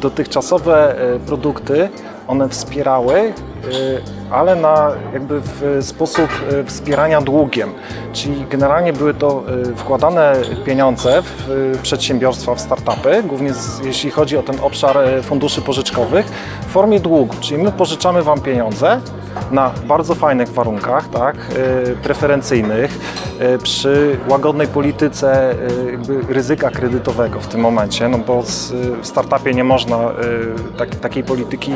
dotychczasowe e, produkty, one wspierały, e, ale na jakby w sposób e, wspierania długiem. Czyli generalnie były to wkładane pieniądze w przedsiębiorstwa, w startupy, głównie jeśli chodzi o ten obszar funduszy pożyczkowych, w formie długu. Czyli my pożyczamy Wam pieniądze na bardzo fajnych warunkach, tak, e, preferencyjnych, e, przy łagodnej polityce e, ryzyka kredytowego w tym momencie, no bo w startupie nie można tak, takiej polityki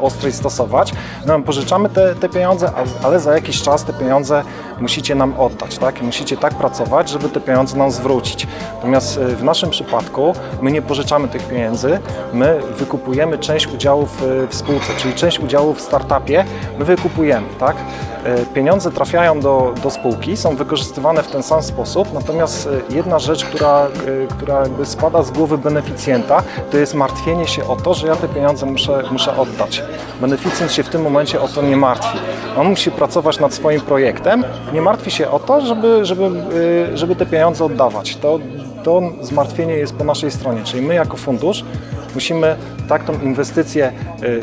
ostrej stosować. No, pożyczamy te, te pieniądze, ale za jakiś czas te pieniądze musicie nam oddać, tak? Musicie tak pracować, żeby te pieniądze nam zwrócić. Natomiast e, w naszym przypadku my nie pożyczamy tych pieniędzy, my wykupujemy część udziałów e, w spółce, czyli część udziałów w startupie my wykupujemy, tak? E, Pieniądze trafiają do, do spółki, są wykorzystywane w ten sam sposób, natomiast e, jedna rzecz, która, e, która jakby spada z głowy beneficjenta, to jest martwienie się o to, że ja te pieniądze muszę, muszę oddać. Beneficjent się w tym momencie o to nie martwi. On musi pracować nad swoim projektem, nie martwi się o to, żeby, żeby, żeby te pieniądze oddawać. To, to zmartwienie jest po naszej stronie, czyli my jako fundusz musimy tak tą inwestycję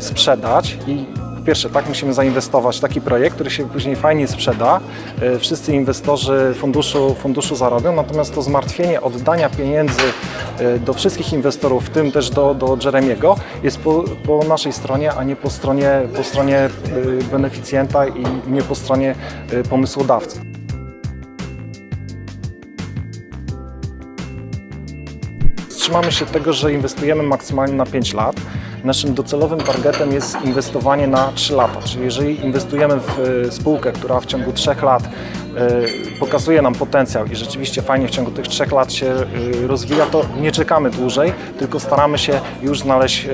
sprzedać i po pierwsze, tak musimy zainwestować w taki projekt, który się później fajnie sprzeda. E, Wszyscy inwestorzy funduszu, funduszu zarobią, natomiast to zmartwienie oddania pieniędzy e, do wszystkich inwestorów, w tym też do, do Jeremiego, jest po, po naszej stronie, a nie po stronie, po stronie e, beneficjenta i nie po stronie pomysłodawcy. Trzymamy się tego, że inwestujemy maksymalnie na 5 lat. Naszym docelowym targetem jest inwestowanie na 3 lata, czyli jeżeli inwestujemy w e, spółkę, która w ciągu 3 lat pokazuje nam potencjał i rzeczywiście fajnie w ciągu tych 3 lat się e, rozwija, to nie czekamy dłużej, tylko staramy się już znaleźć e,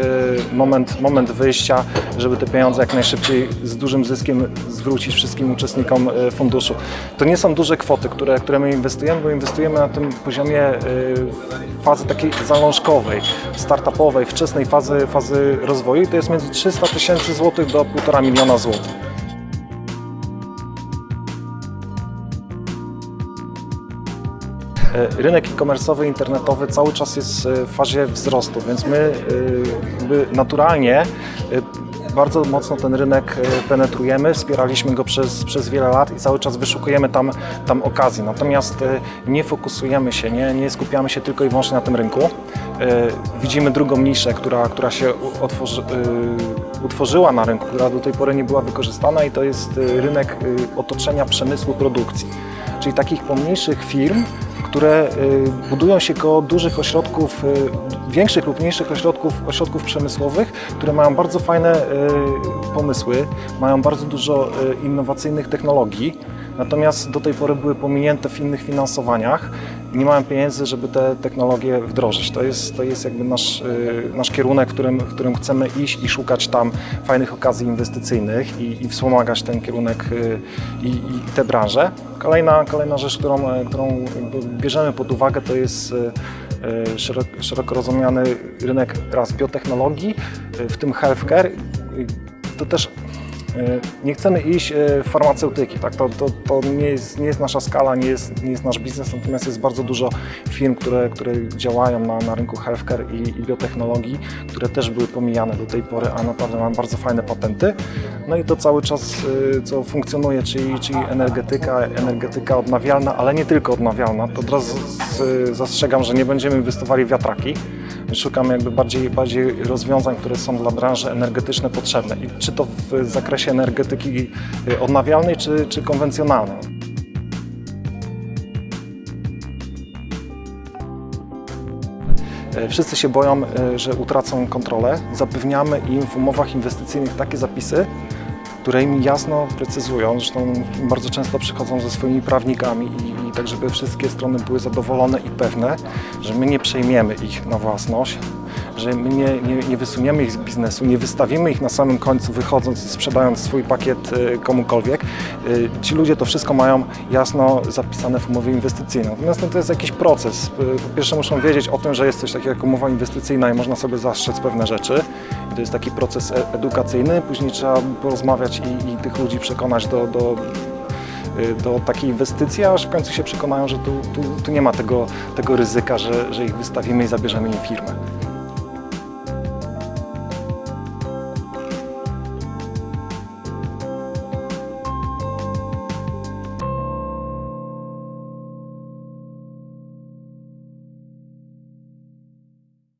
moment, moment wyjścia, żeby te pieniądze jak najszybciej z dużym zyskiem zwrócić wszystkim uczestnikom e, funduszu. To nie są duże kwoty, które, które my inwestujemy, bo inwestujemy na tym poziomie e, fazy takiej zalążkowej, startupowej, wczesnej fazy, fazy rozwoju i to jest między 300 tysięcy złotych do 1,5 miliona złotych. Rynek e-commerce'owy, internetowy cały czas jest e, w fazie wzrostu, więc my e, naturalnie e, bardzo mocno ten rynek e, penetrujemy, wspieraliśmy go przez, przez wiele lat i cały czas wyszukujemy tam, tam okazji. Natomiast e, nie fokusujemy się, nie, nie skupiamy się tylko i wyłącznie na tym rynku. E, Widzimy drugą niszę, która, która się otworzy, e, utworzyła na rynku, która do tej pory nie była wykorzystana i to jest e, rynek e, otoczenia przemysłu produkcji, czyli takich pomniejszych firm, które y, budują się koło dużych ośrodków, y, większych lub mniejszych ośrodków, ośrodków przemysłowych, które mają bardzo fajne y, pomysły, mają bardzo dużo innowacyjnych technologii, natomiast do tej pory były pominięte w innych finansowaniach nie mają pieniędzy, żeby te technologie wdrożyć. To jest, to jest jakby nasz, y, nasz kierunek, w którym, w którym chcemy iść i szukać tam fajnych okazji inwestycyjnych i, i wspomagać ten kierunek y, i, i tę branżę. Kolejna, kolejna rzecz, którą, e, którą bierzemy pod uwagę, to jest e, szeroko, rozumiany rynek raz biotechnologii, w tym healthcare. To też nie chcemy iść e, w farmaceutyki, tak? to, to, to nie, jest, nie jest nasza skala, nie jest, nie jest nasz biznes, natomiast jest bardzo dużo firm, które, które działają na, na rynku healthcare i, i biotechnologii, które też były pomijane do tej pory, a naprawdę mają bardzo fajne patenty. No i to cały czas, y, co funkcjonuje, czyli, czyli energetyka, energetyka odnawialna, ale nie tylko odnawialna. To od razu zastrzegam, że nie będziemy inwestowali w wiatraki. Szukamy jakby bardziej, bardziej rozwiązań, które są dla branży energetycznej potrzebne. I czy to w zakresie energetyki y, odnawialnej, czy, czy konwencjonalnej. E, Wszyscy się boją, e, że utracą kontrolę. Zapewniamy im w umowach inwestycyjnych takie zapisy, które im jasno precyzują, zresztą bardzo często przychodzą ze swoimi prawnikami i, i tak, żeby wszystkie strony były zadowolone i pewne, że my nie przejmiemy ich na własność, że my nie, nie, nie wysuniemy ich z biznesu, nie wystawimy ich na samym końcu, wychodząc i sprzedając swój pakiet e, komukolwiek. E, Ci ludzie to wszystko mają jasno zapisane w umowie inwestycyjnej. Natomiast no, to jest jakiś proces. E, Po pierwsze muszą wiedzieć o tym, że jest coś takiego jak umowa inwestycyjna i można sobie zastrzec pewne rzeczy. To jest taki proces e- edukacyjny. Później trzeba porozmawiać i, i tych ludzi przekonać do, do y, do takiej inwestycji, aż w końcu się przekonają, że tu, tu, tu nie ma tego, tego ryzyka, że, że ich wystawimy i zabierzemy im firmę.